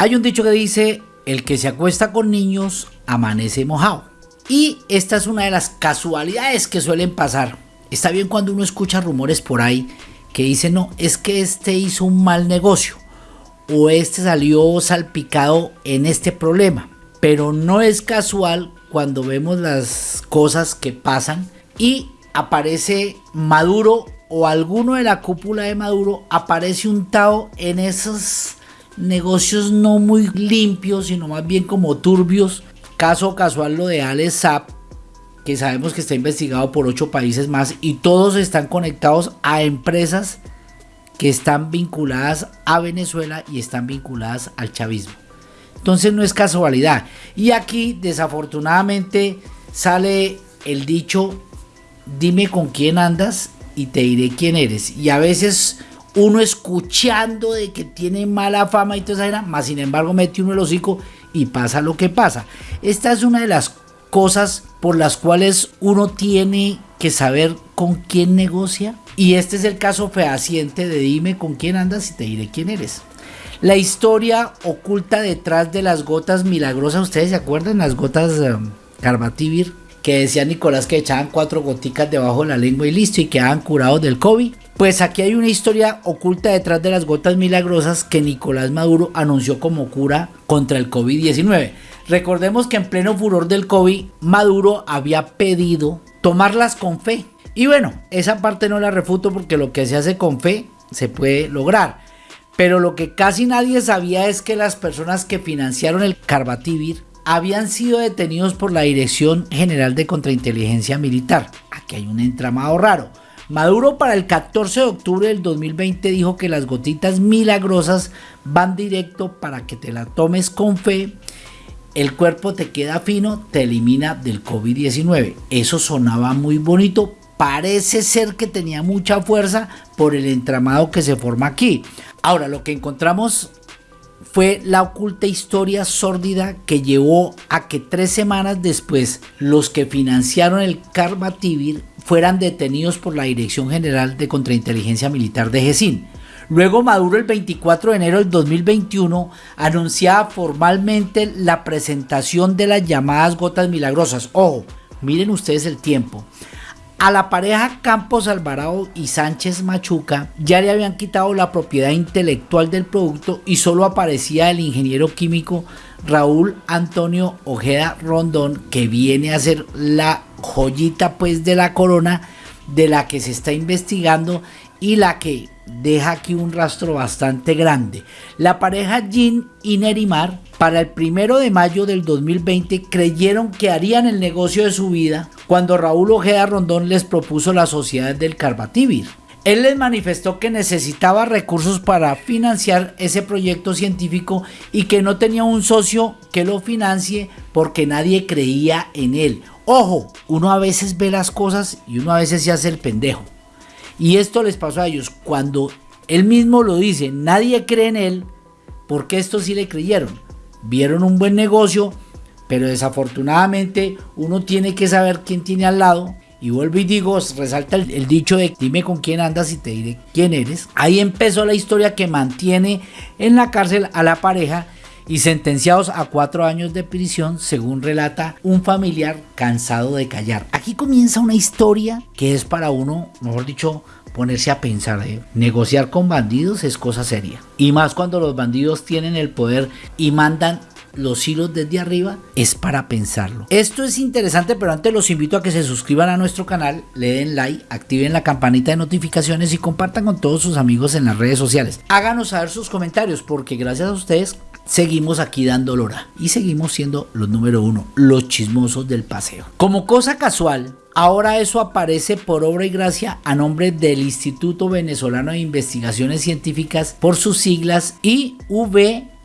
Hay un dicho que dice, el que se acuesta con niños amanece mojado. Y esta es una de las casualidades que suelen pasar. Está bien cuando uno escucha rumores por ahí que dicen, no, es que este hizo un mal negocio o este salió salpicado en este problema. Pero no es casual cuando vemos las cosas que pasan y aparece Maduro o alguno de la cúpula de Maduro aparece untado en esos negocios no muy limpios, sino más bien como turbios. Caso casual lo de Alex Saab, que sabemos que está investigado por ocho países más y todos están conectados a empresas que están vinculadas a Venezuela y están vinculadas al chavismo. Entonces no es casualidad. Y aquí desafortunadamente sale el dicho, dime con quién andas y te diré quién eres. Y a veces uno escuchando de que tiene mala fama y toda esa más sin embargo mete uno el hocico y pasa lo que pasa. Esta es una de las cosas por las cuales uno tiene que saber con quién negocia. Y este es el caso fehaciente de dime con quién andas y te diré quién eres. La historia oculta detrás de las gotas milagrosas, ¿ustedes se acuerdan? Las gotas um, Carbativir, que decía Nicolás que echaban cuatro goticas debajo de la lengua y listo y quedaban curados del COVID. Pues aquí hay una historia oculta detrás de las gotas milagrosas que Nicolás Maduro anunció como cura contra el COVID-19. Recordemos que en pleno furor del COVID, Maduro había pedido tomarlas con fe. Y bueno, esa parte no la refuto porque lo que se hace con fe se puede lograr. Pero lo que casi nadie sabía es que las personas que financiaron el Carbativir habían sido detenidos por la Dirección General de Contrainteligencia Militar. Aquí hay un entramado raro. Maduro para el 14 de octubre del 2020 dijo que las gotitas milagrosas van directo para que te la tomes con fe, el cuerpo te queda fino, te elimina del COVID-19. Eso sonaba muy bonito, parece ser que tenía mucha fuerza por el entramado que se forma aquí. Ahora, lo que encontramos fue la oculta historia sórdida que llevó a que tres semanas después los que financiaron el Carbativir fueran detenidos por la Dirección General de Contrainteligencia Militar de GESIN. Luego Maduro el 24 de enero del 2021 anunciaba formalmente la presentación de las llamadas gotas milagrosas. Ojo, miren ustedes el tiempo. A la pareja Campos Alvarado y Sánchez Machuca ya le habían quitado la propiedad intelectual del producto y solo aparecía el ingeniero químico Raúl Antonio Ojeda Rondón que viene a ser la joyita pues de la corona de la que se está investigando y la que deja aquí un rastro bastante grande. La pareja Jean y Nerimar para el primero de mayo del 2020 creyeron que harían el negocio de su vida cuando Raúl Ojeda Rondón les propuso la sociedad del Carbativir. Él les manifestó que necesitaba recursos para financiar ese proyecto científico y que no tenía un socio que lo financie porque nadie creía en él. Ojo, uno a veces ve las cosas y uno a veces se hace el pendejo. Y esto les pasó a ellos cuando él mismo lo dice, nadie cree en él, porque estos sí le creyeron. Vieron un buen negocio, pero desafortunadamente uno tiene que saber quién tiene al lado. Y vuelvo y digo, resalta el, dicho de dime con quién andas y te diré quién eres. Ahí empezó la historia que mantiene en la cárcel a la pareja y sentenciados a cuatro años de prisión, según relata un familiar cansado de callar. Aquí comienza una historia que es para uno, mejor dicho, ponerse a pensar. ¿eh? Negociar con bandidos es cosa seria. Y más cuando los bandidos tienen el poder y mandan los hilos desde arriba es para pensarlo. Esto es interesante, pero antes los invito a que se suscriban a nuestro canal, le den like, activen la campanita de notificaciones y compartan con todos sus amigos en las redes sociales. Háganos saber sus comentarios porque gracias a ustedes seguimos aquí dando lora y seguimos siendo los número uno, los chismosos del paseo. Como cosa casual, ahora eso aparece por obra y gracia a nombre del Instituto Venezolano de Investigaciones Científicas por sus siglas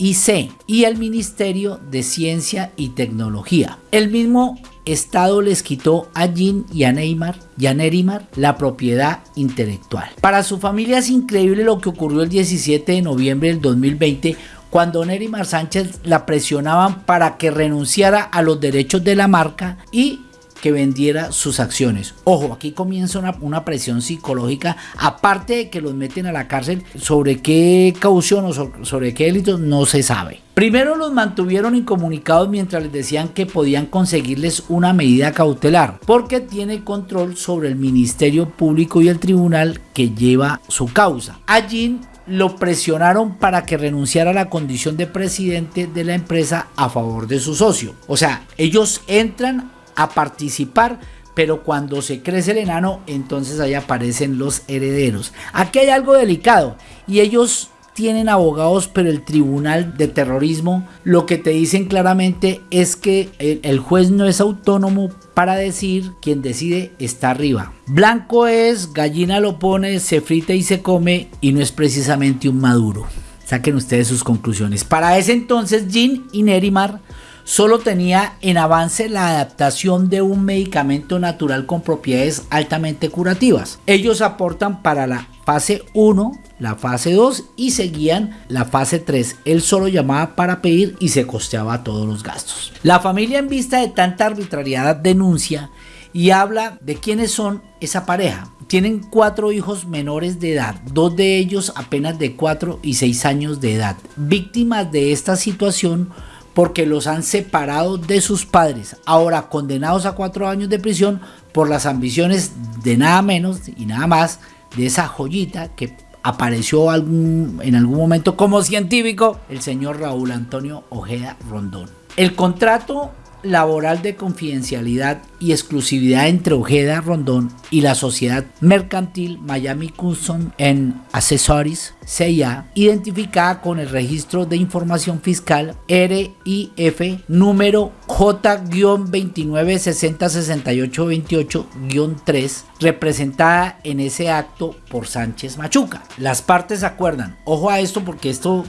IVIC y el Ministerio de Ciencia y Tecnología. El mismo Estado les quitó a Jean y a Neymar y a Nerimar la propiedad intelectual. Para su familia es increíble lo que ocurrió el 17 de noviembre del 2020 cuando Nerimar Sánchez la presionaban para que renunciara a los derechos de la marca y que vendiera sus acciones. Ojo, aquí comienza una, presión psicológica, aparte de que los meten a la cárcel, sobre qué caución o sobre, qué delitos no se sabe. Primero los mantuvieron incomunicados mientras les decían que podían conseguirles una medida cautelar, porque tiene control sobre el Ministerio Público y el tribunal que lleva su causa. Allí lo presionaron para que renunciara a la condición de presidente de la empresa a favor de su socio. O sea, ellos entran a participar, pero cuando se crece el enano, entonces ahí aparecen los herederos. Aquí hay algo delicado y ellos tienen abogados, pero el tribunal de terrorismo lo que te dicen claramente es que el, juez no es autónomo para decir quien decide está arriba. Blanco es, gallina lo pone, se frita y se come y no es precisamente un maduro. Saquen ustedes sus conclusiones. Para ese entonces, Jean y Nerimar solo tenía en avance la adaptación de un medicamento natural con propiedades altamente curativas. Ellos aportan para la fase 1, la fase 2 y seguían la fase 3. Él solo llamaba para pedir y se costeaba todos los gastos. La familia en vista de tanta arbitrariedad denuncia y habla de quiénes son esa pareja. Tienen cuatro hijos menores de edad, dos de ellos apenas de 4 y 6 años de edad. Víctimas de esta situación porque los han separado de sus padres, ahora condenados a cuatro años de prisión por las ambiciones de nada menos y nada más de esa joyita que apareció en algún momento como científico, el señor Raúl Antonio Ojeda Rondón. El contrato laboral de confidencialidad y exclusividad entre Ojeda Rondón y la sociedad mercantil Miami Custom en Accessories CIA, identificada con el registro de información fiscal RIF número J-29606828-3, representada en ese acto por Sánchez Machuca. Las partes acuerdan, ojo a esto porque esto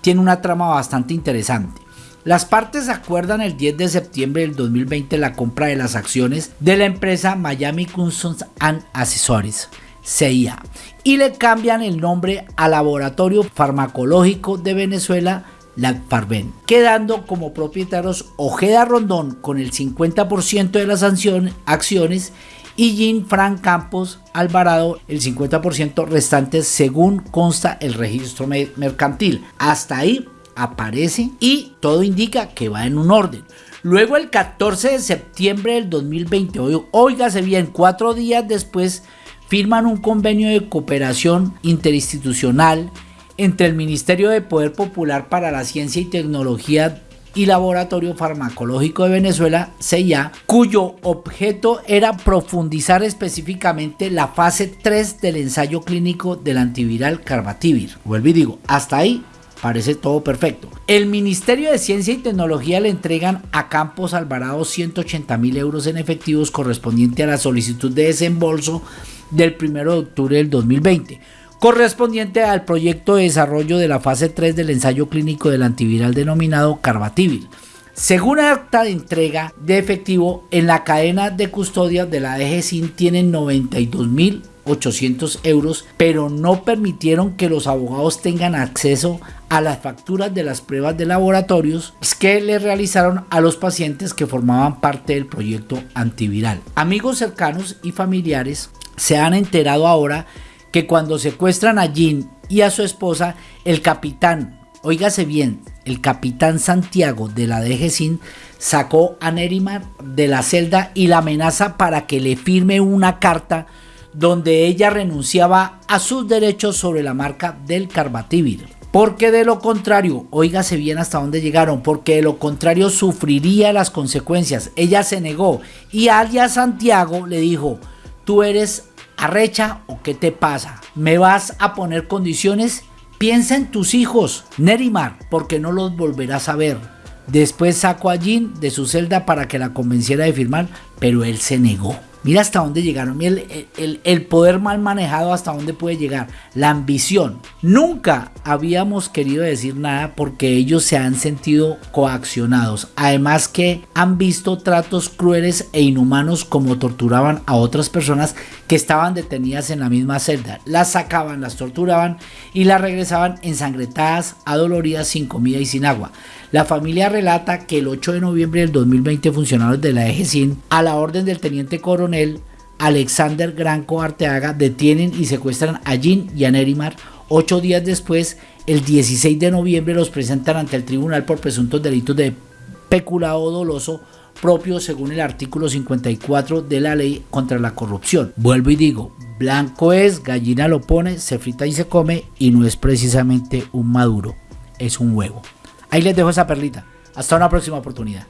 tiene una trama bastante interesante. Las partes acuerdan el 10 de septiembre del 2020 la compra de las acciones de la empresa Miami Customs and Accessories. CIA y le cambian el nombre al Laboratorio Farmacológico de Venezuela, la Farben, quedando como propietarios Ojeda Rondón con el 50% de las acciones y Jean Frank Campos Alvarado el 50% restante según consta el registro mercantil. Hasta ahí aparece y todo indica que va en un orden. Luego el 14 de septiembre del 2020, oígase bien, cuatro días después firman un convenio de cooperación interinstitucional entre el Ministerio de Poder Popular para la Ciencia y Tecnología y Laboratorio Farmacológico de Venezuela, CIA, cuyo objeto era profundizar específicamente la fase 3 del ensayo clínico del antiviral Carbativir. Vuelvo y digo, hasta ahí Parece todo perfecto. El Ministerio de Ciencia y Tecnología le entregan a Campos Alvarado 180 mil euros en efectivos correspondiente a la solicitud de desembolso del 1 de octubre del 2020, correspondiente al proyecto de desarrollo de la fase 3 del ensayo clínico del antiviral denominado Carbativir. Según acta de entrega de efectivo, en la cadena de custodia de la DGCIN tienen 92 mil 800 euros, pero no permitieron que los abogados tengan acceso a las facturas de las pruebas de laboratorios que le realizaron a los pacientes que formaban parte del proyecto antiviral. Amigos cercanos y familiares se han enterado ahora que cuando secuestran a Jean y a su esposa, el capitán, oígase bien, el capitán Santiago de la DGCIN sacó a Nerimar de la celda y la amenaza para que le firme una carta donde ella renunciaba a sus derechos sobre la marca del Carbativir. Porque de lo contrario, oígase bien hasta dónde llegaron, porque de lo contrario sufriría las consecuencias. Ella se negó y Alia Santiago le dijo, tú eres arrecha o qué te pasa, me vas a poner condiciones, piensa en tus hijos, Nerimar, porque no los volverás a ver. Después sacó a Jean de su celda para que la convenciera de firmar, pero él se negó. Mira hasta dónde llegaron. El, el, poder mal manejado hasta dónde puede llegar. La ambición. Nunca habíamos querido decir nada porque ellos se han sentido coaccionados. Además que han visto tratos crueles e inhumanos como torturaban a otras personas que estaban detenidas en la misma celda. Las sacaban, las torturaban y las regresaban ensangrentadas, adoloridas, sin comida y sin agua. La familia relata que el 8 de noviembre del 2020 funcionarios de la EGCIN, a la orden del teniente coronel Alexander Granco Arteaga, detienen y secuestran a Jean y a Nerimar. Ocho días después, el 16 de noviembre los presentan ante el tribunal por presuntos delitos de peculado doloso propio según el artículo 54 de la ley contra la corrupción. Vuelvo y digo, blanco es, gallina lo pone, se frita y se come y no es precisamente un maduro, es un huevo. Ahí les dejo esa perlita. Hasta una próxima oportunidad.